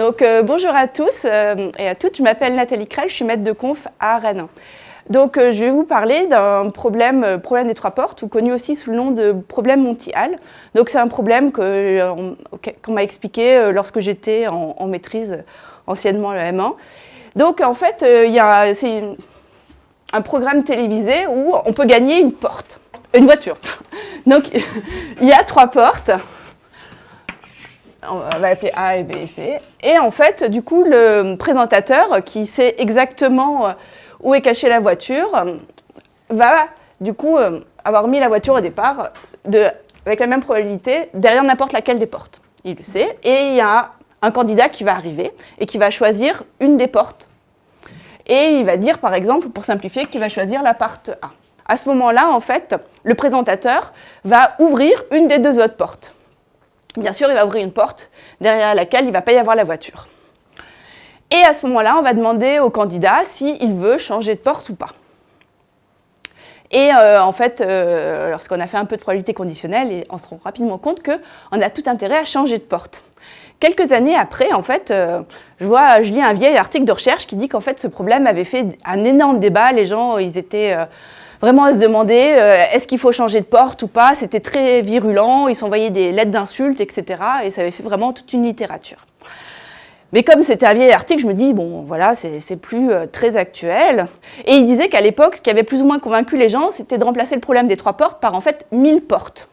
Donc euh, bonjour à tous euh, et à toutes, je m'appelle Nathalie Krell, je suis maître de conf à Rennes. Donc euh, je vais vous parler d'un problème, problème des trois portes, ou connu aussi sous le nom de problème Monty-Hall. Donc c'est un problème qu'on m'a expliqué lorsque j'étais en, maîtrise anciennement le M1. Donc en fait, c'est un programme télévisé où on peut gagner une porte, une voiture. Donc il y a trois portes on va appeler A et B et C. Et en fait, du coup, le présentateur qui sait exactement euh, où est cachée la voiture va, du coup, euh, avoir mis la voiture au départ de, avec la même probabilité derrière n'importe laquelle des portes. Il le sait. Et il y a un candidat qui va arriver et qui va choisir une des portes. Et il va dire, par exemple, pour simplifier, qu'il va choisir la porte A. À ce moment-là, en fait, le présentateur va ouvrir une des deux autres portes. Bien sûr, il va ouvrir une porte derrière laquelle il ne va pas y avoir la voiture. Et à ce moment-là, on va demander au candidat s'il veut changer de porte ou pas. Et euh, en fait, euh, lorsqu'on a fait un peu de probabilité conditionnelle, on se rend rapidement compte qu'on a tout intérêt à changer de porte. Quelques années après, en fait, euh, je, vois, je lis un vieil article de recherche qui dit qu'en fait, ce problème avait fait un énorme débat. Les gens, ils étaient vraiment à se demander euh, est-ce qu'il faut changer de porte ou pas? C'était très virulent, ils s'envoyaient des lettres d'insultes, etc. Et ça avait fait vraiment toute une littérature. Mais comme c'était un vieil article, je me dis, bon, voilà, c'est plus euh, très actuel. Et il disait qu'à l'époque, ce qui avait plus ou moins convaincu les gens, c'était de remplacer le problème des trois portes par en fait 1000 portes.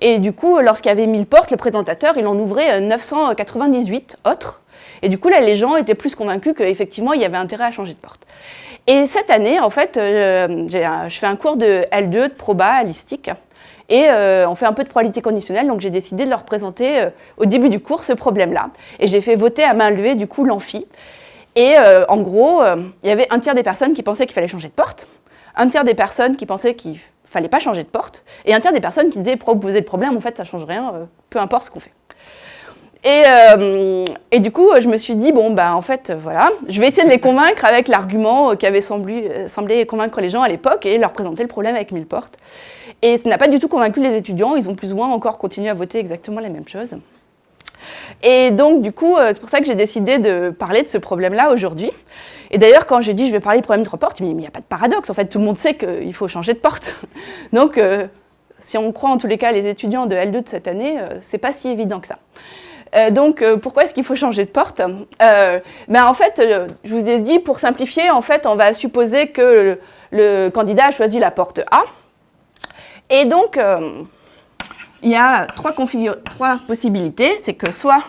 Et du coup, lorsqu'il y avait 1000 portes, le présentateur, il en ouvrait 998 euh, autres. Et du coup, là, les gens étaient plus convaincus qu'effectivement, il y avait intérêt à changer de porte. Et cette année, en fait, euh, je fais un cours de L2 de proba listique. Et euh, on fait un peu de probabilité conditionnelle, donc j'ai décidé de leur présenter euh, au début du cours ce problème-là. Et j'ai fait voter à main levée, du coup, l'amphi. Et en gros, il y avait un tiers des personnes qui pensaient qu'il fallait changer de porte, un tiers des personnes qui pensaient qu'il fallait pas changer de porte, et un tiers des personnes qui disaient, pour poser le problème, en fait, ça change rien, peu importe ce qu'on fait. Euh, et, du coup, je me suis dit, bon, bah, en fait, voilà, je vais essayer de les convaincre avec l'argument qui avait semblé, euh, semblé, convaincre les gens à l'époque et leur présenter le problème avec mille portes. Et ça n'a pas du tout convaincu les étudiants, ils ont plus ou moins encore continué à voter exactement la même chose. Et donc, du coup, euh, c'est pour ça que j'ai décidé de parler de ce problème-là aujourd'hui. Et d'ailleurs, quand j'ai dit je vais parler du problème de trois portes, il n'y a pas de paradoxe. En fait, tout le monde sait qu'il faut changer de porte. donc, si on croit en tous les cas les étudiants de L2 de cette année, c'est pas si évident que ça. Euh, donc, euh, pourquoi est-ce qu'il faut changer de porte euh, ben, En fait, je vous ai dit, pour simplifier, en fait, on va supposer que le, candidat a choisi la porte A. Et donc, il y a trois, trois possibilités. C'est que soit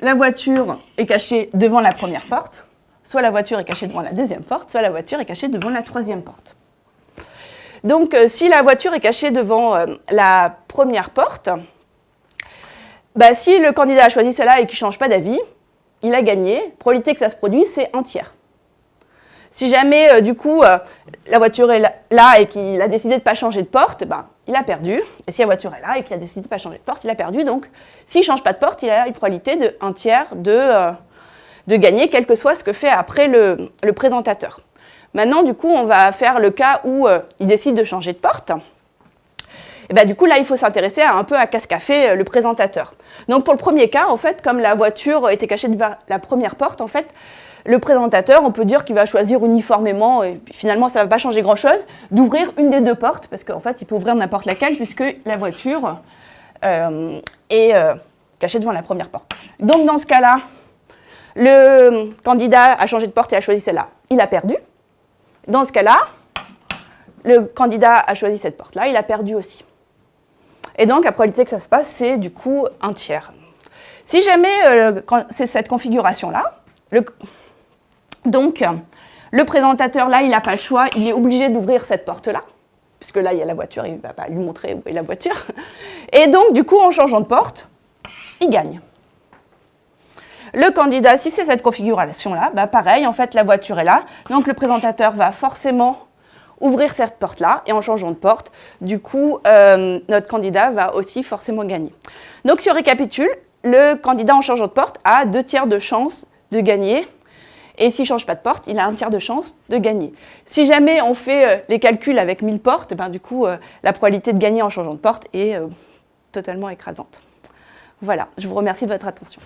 la voiture est cachée devant la première porte, soit la voiture est cachée devant la deuxième porte, soit la voiture est cachée devant la troisième porte. Donc, si la voiture est cachée devant la première porte, bah, si le candidat a choisi celle-là et qu'il ne change pas d'avis, il a gagné. Probabilité que ça se produise, c'est un tiers. Si jamais, euh, du coup, euh, la voiture est là et qu'il a décidé de ne pas changer de porte, ben, il a perdu. Et si la voiture est là et qu'il a décidé de ne pas changer de porte, il a perdu. Donc, s'il ne change pas de porte, il a une probabilité de un tiers de, euh, de gagner, quel que soit ce que fait après le présentateur. Maintenant, du coup, on va faire le cas où il décide de changer de porte. Et ben, du coup, là, il faut s'intéresser un peu à qu'est-ce qu'a fait le présentateur. Donc pour le premier cas, en fait, comme la voiture était cachée devant la première porte, en fait, le présentateur, on peut dire qu'il va choisir uniformément, et finalement ça ne va pas changer grand-chose, d'ouvrir une des deux portes, parce qu'en fait il peut ouvrir n'importe laquelle, puisque la voiture euh, est euh, cachée devant la première porte. Donc dans ce cas-là, le candidat a changé de porte et a choisi celle-là. Il a perdu. Dans ce cas-là, le candidat a choisi cette porte-là, il a perdu aussi. Et donc, la probabilité que ça se passe, c'est du coup un tiers. Si jamais euh, c'est cette configuration-là, donc le présentateur, là, il n'a pas le choix, il est obligé d'ouvrir cette porte-là, puisque là, il y a la voiture, il ne va pas lui montrer où est la voiture. Et donc, du coup, en changeant de porte, il gagne. Le candidat, si c'est cette configuration-là, bah pareil, en fait, la voiture est là, donc le présentateur va forcément ouvrir cette porte-là, et en changeant de porte, du coup, euh, notre candidat va aussi forcément gagner. Donc, si on récapitule, le candidat en changeant de porte a deux tiers de chance de gagner, et s'il ne change pas de porte, il a un tiers de chance de gagner. Si jamais on fait euh, les calculs avec 1000 portes, ben, du coup, euh, la probabilité de gagner en changeant de porte est totalement écrasante. Voilà, je vous remercie de votre attention.